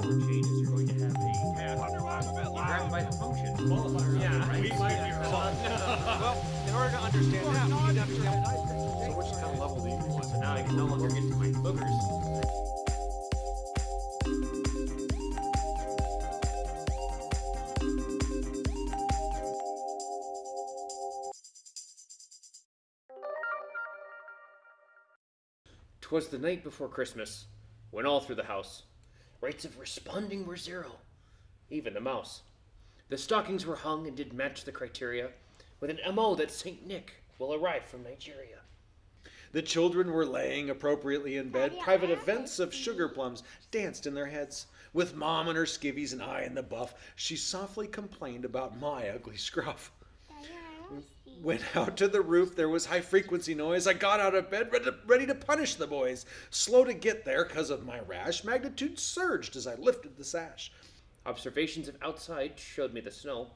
color changes, you're going to have a cat grabbed by the function. Yeah. We might be wrong. well, in order to understand that, we need to understand. So which kind of level do you want? So now I can no longer get to my boogers. Twas the night before Christmas, when all through the house rates of responding were zero, even the mouse. The stockings were hung and did match the criteria, with an MO that Saint Nick will arrive from Nigeria. The children were laying appropriately in bed. Private events of sugar plums danced in their heads. With mom and her skivvies and I in the buff, she softly complained about my ugly scruff. Went out to the roof, there was high frequency noise. I got out of bed, ready to, punish the boys. Slow to get there because of my rash, magnitude surged as I lifted the sash. Observations of outside showed me the snow,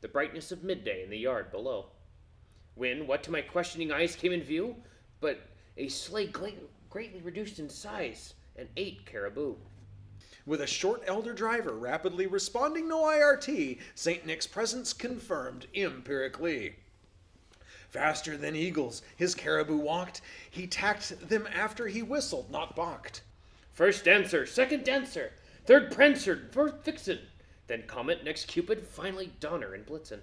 the brightness of midday in the yard below. When what to my questioning eyes came in view, but a sleigh greatly reduced in size and eight caribou. With a short elder driver rapidly responding no IRT, St. Nick's presence confirmed empirically. Faster than eagles, his caribou walked. He tacked them after he whistled, not balked. First dancer, second dancer, third prancer, fourth vixen, then comet, next cupid, finally donner and blitzen.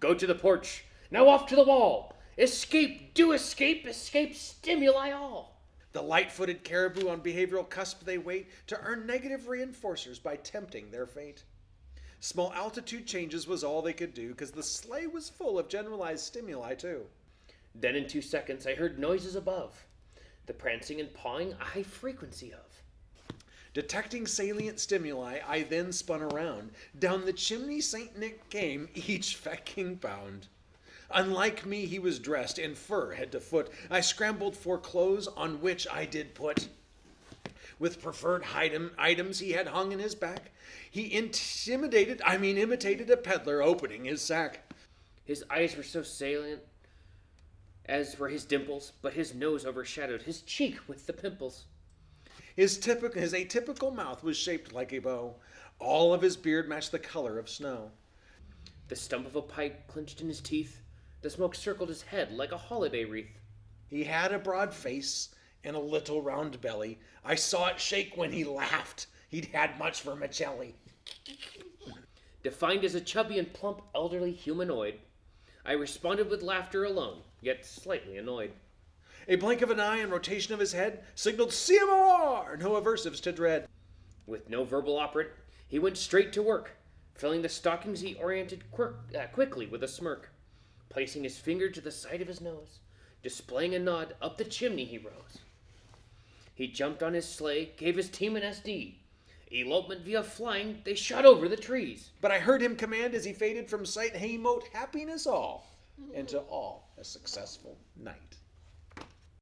Go to the porch, now off to the wall. Escape, do escape, escape, stimuli all. The light footed caribou on behavioral cusp they wait to earn negative reinforcers by tempting their fate. Small altitude changes was all they could do because the sleigh was full of generalized stimuli, too. Then in two seconds I heard noises above, the prancing and pawing a high frequency of. Detecting salient stimuli, I then spun around. Down the chimney St. Nick came, each fecking pound. Unlike me, he was dressed in fur head to foot. I scrambled for clothes on which I did put. With preferred item, items he had hung in his back, he intimidated, I mean, imitated a peddler opening his sack. His eyes were so salient, as were his dimples, but his nose overshadowed his cheek with the pimples. His, typical, his atypical mouth was shaped like a bow. All of his beard matched the color of snow. The stump of a pipe clenched in his teeth, the smoke circled his head like a holiday wreath. He had a broad face and a little round belly. I saw it shake when he laughed. He'd had much vermicelli. Defined as a chubby and plump elderly humanoid, I responded with laughter alone, yet slightly annoyed. A blink of an eye and rotation of his head signaled CMOR, no aversives to dread. With no verbal operant, he went straight to work. Filling the stockings, he oriented quirk, uh, quickly with a smirk. Placing his finger to the side of his nose, displaying a nod, up the chimney he rose. He jumped on his sleigh, gave his team an SD. Elopement via flying, they shot over the trees. But I heard him command as he faded from sight, hey, mote happiness all, and to all a successful night.